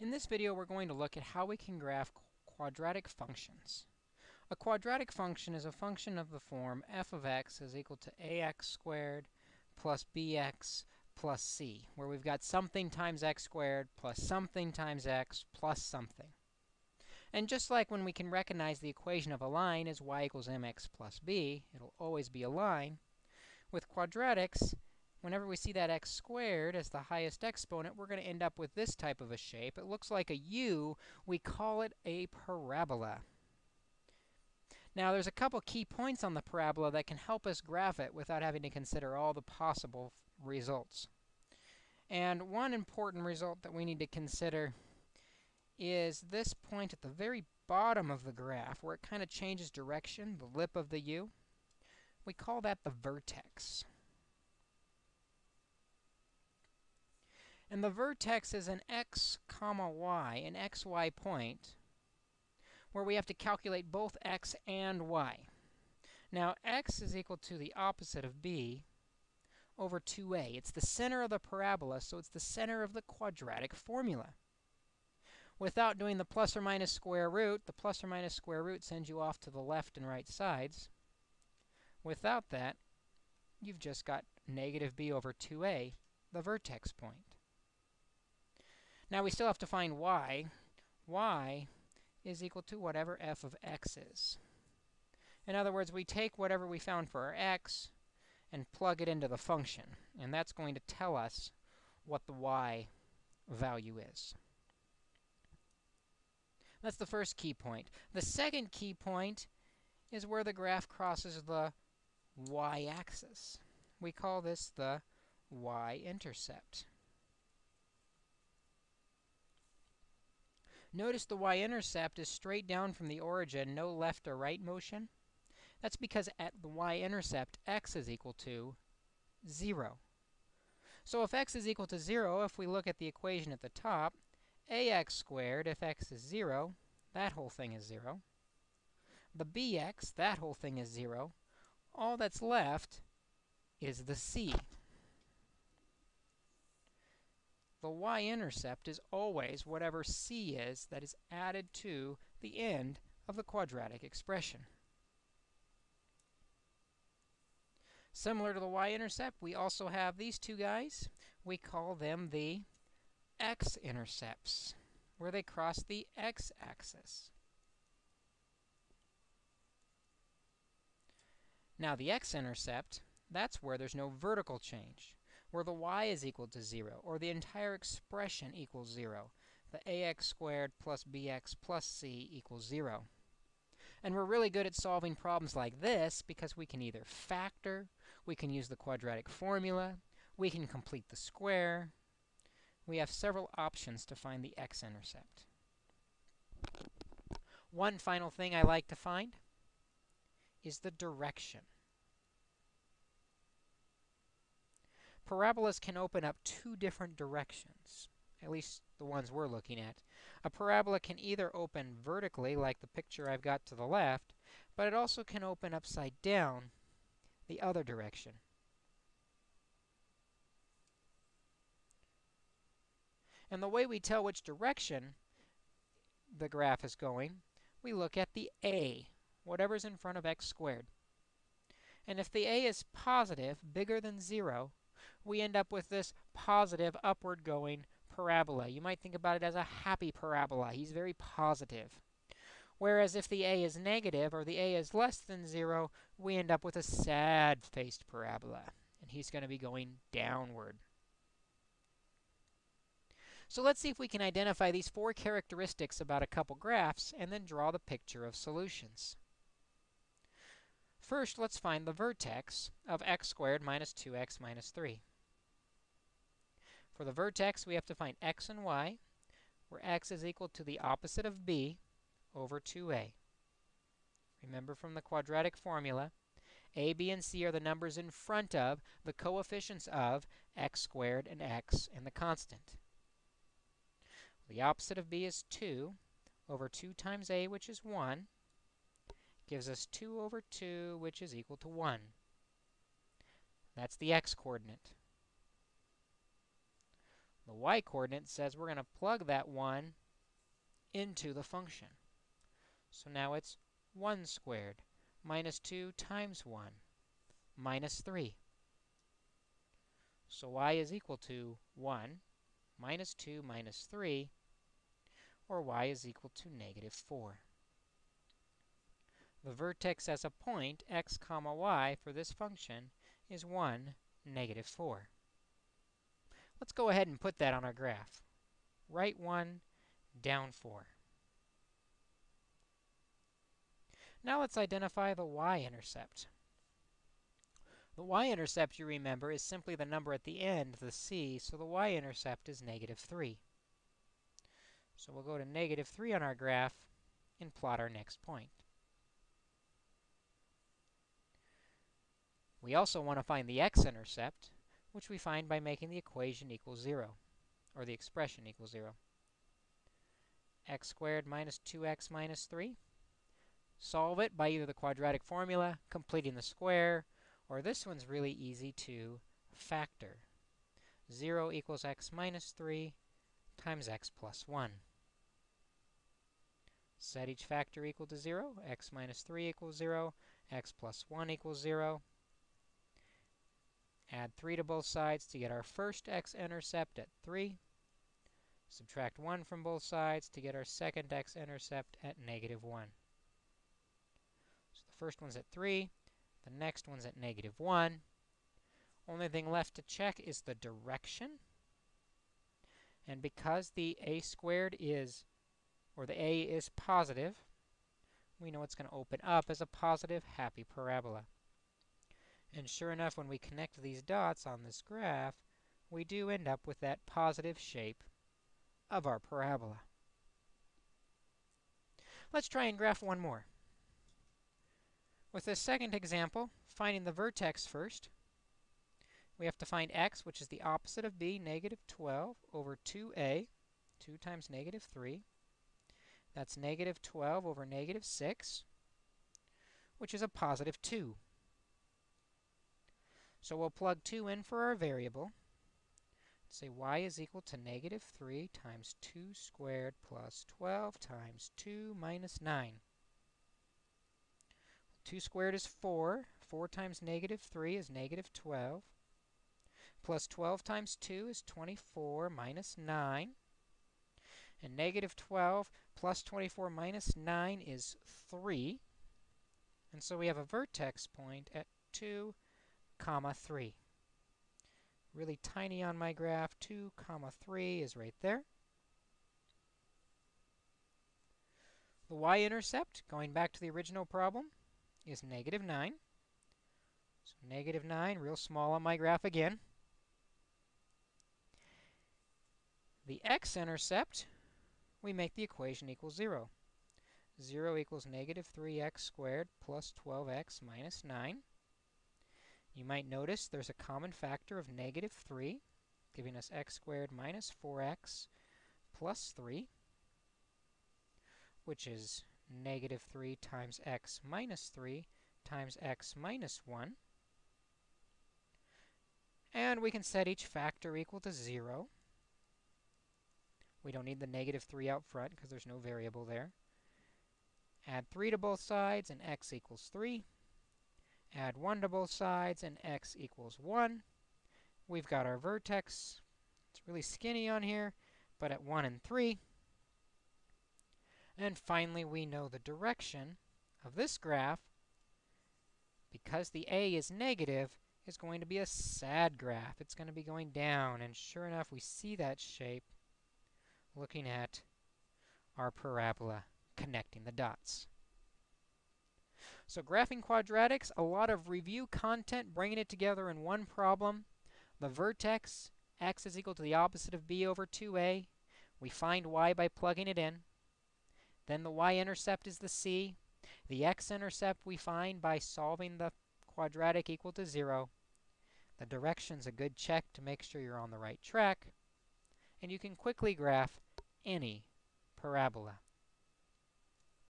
In this video, we're going to look at how we can graph quadratic functions. A quadratic function is a function of the form f of x is equal to ax squared plus bx plus c, where we've got something times x squared plus something times x plus something. And just like when we can recognize the equation of a line as y equals mx plus b, it'll always be a line. With quadratics, whenever we see that x squared as the highest exponent, we're going to end up with this type of a shape. It looks like a U. We call it a parabola. Now, there's a couple key points on the parabola that can help us graph it without having to consider all the possible results. And one important result that we need to consider is this point at the very bottom of the graph where it kind of changes direction, the lip of the U. We call that the vertex. And the vertex is an x comma y, an xy point, where we have to calculate both x and y. Now, x is equal to the opposite of b over 2a. It's the center of the parabola, so it's the center of the quadratic formula. Without doing the plus or minus square root, the plus or minus square root sends you off to the left and right sides. Without that, you've just got negative b over 2a, the vertex point. Now we still have to find y. y is equal to whatever f of x is. In other words, we take whatever we found for our x and plug it into the function. And that's going to tell us what the y value is. That's the first key point. The second key point is where the graph crosses the y-axis. We call this the y-intercept. Notice the y-intercept is straight down from the origin, no left or right motion. That's because at the y-intercept, x is equal to 0. So if x is equal to 0, if we look at the equation at the top, ax squared, if x is 0, that whole thing is 0. The bx, that whole thing is 0. All that's left is the c. the y-intercept is always whatever c is that is added to the end of the quadratic expression. Similar to the y-intercept, we also have these two guys. We call them the x-intercepts, where they cross the x-axis. Now, the x-intercept, that's where there's no vertical change where the y is equal to 0, or the entire expression equals 0. The ax squared plus bx plus c equals 0. And we're really good at solving problems like this because we can either factor, we can use the quadratic formula, we can complete the square. We have several options to find the x-intercept. One final thing I like to find is the direction. Parabolas can open up two different directions, at least the ones we're looking at. A parabola can either open vertically, like the picture I've got to the left, but it also can open upside down the other direction. And the way we tell which direction the graph is going, we look at the a, whatever's in front of x squared. And if the a is positive, bigger than 0, we end up with this positive upward going parabola. You might think about it as a happy parabola. He's very positive. Whereas if the a is negative or the a is less than 0, we end up with a sad-faced parabola. And he's going to be going downward. So let's see if we can identify these four characteristics about a couple graphs and then draw the picture of solutions. First, let's find the vertex of x squared minus 2x minus 3. For the vertex, we have to find x and y, where x is equal to the opposite of b over 2a. Remember from the quadratic formula, a, b, and c are the numbers in front of the coefficients of x squared and x and the constant. The opposite of b is 2 over 2 times a, which is 1, gives us 2 over 2, which is equal to 1. That's the x-coordinate. The y-coordinate says we're going to plug that 1 into the function. So now it's 1 squared minus 2 times 1 minus 3. So y is equal to 1 minus 2 minus 3, or y is equal to negative 4. The vertex as a point, x comma y, for this function is 1, negative 4. Let's go ahead and put that on our graph. Right 1, down 4. Now let's identify the y-intercept. The y-intercept, you remember, is simply the number at the end, the c, so the y-intercept is negative 3. So we'll go to negative 3 on our graph and plot our next point. We also want to find the x-intercept, which we find by making the equation equal 0, or the expression equal 0. x squared minus 2x minus 3. Solve it by either the quadratic formula, completing the square, or this one's really easy to factor. 0 equals x minus 3 times x plus 1. Set each factor equal to 0. x minus 3 equals 0. x plus 1 equals 0. Add 3 to both sides to get our first x-intercept at 3. Subtract 1 from both sides to get our second x-intercept at negative 1. So the first one's at 3. The next one's at negative 1. Only thing left to check is the direction. And because the a squared is, or the a is positive, we know it's going to open up as a positive happy parabola. And sure enough, when we connect these dots on this graph, we do end up with that positive shape of our parabola. Let's try and graph one more. With this second example, finding the vertex first, we have to find x, which is the opposite of b, negative 12, over 2a, 2 times negative 3. That's negative 12 over negative 6, which is a positive 2. So we'll plug 2 in for our variable. Say y is equal to negative 3 times 2 squared plus 12 times 2 minus 9. 2 squared is 4. 4 times negative 3 is negative 12. Plus 12 times 2 is 24 minus 9. And negative 12 plus 24 minus 9 is 3. And so we have a vertex point at 2 comma 3. Really tiny on my graph, 2 comma 3 is right there. The y-intercept, going back to the original problem, is negative 9. So negative 9, real small on my graph again. The x-intercept, we make the equation equal 0. 0 equals negative 3x squared plus 12x minus 9. You might notice there's a common factor of negative 3, giving us x squared minus 4x plus 3, which is negative 3 times x minus 3 times x minus 1. And we can set each factor equal to 0. We don't need the negative 3 out front because there's no variable there. Add 3 to both sides, and x equals 3. Add 1 to both sides, and x equals 1. We've got our vertex. It's really skinny on here, but at 1 and 3. And finally, we know the direction of this graph, because the a is negative, is going to be a sad graph. It's going to be going down, and sure enough, we see that shape looking at our parabola connecting the dots. So graphing quadratics, a lot of review content, bringing it together in one problem. The vertex, x is equal to the opposite of b over 2a. We find y by plugging it in. Then the y-intercept is the c. The x-intercept we find by solving the quadratic equal to 0. The direction's a good check to make sure you're on the right track. And you can quickly graph any parabola.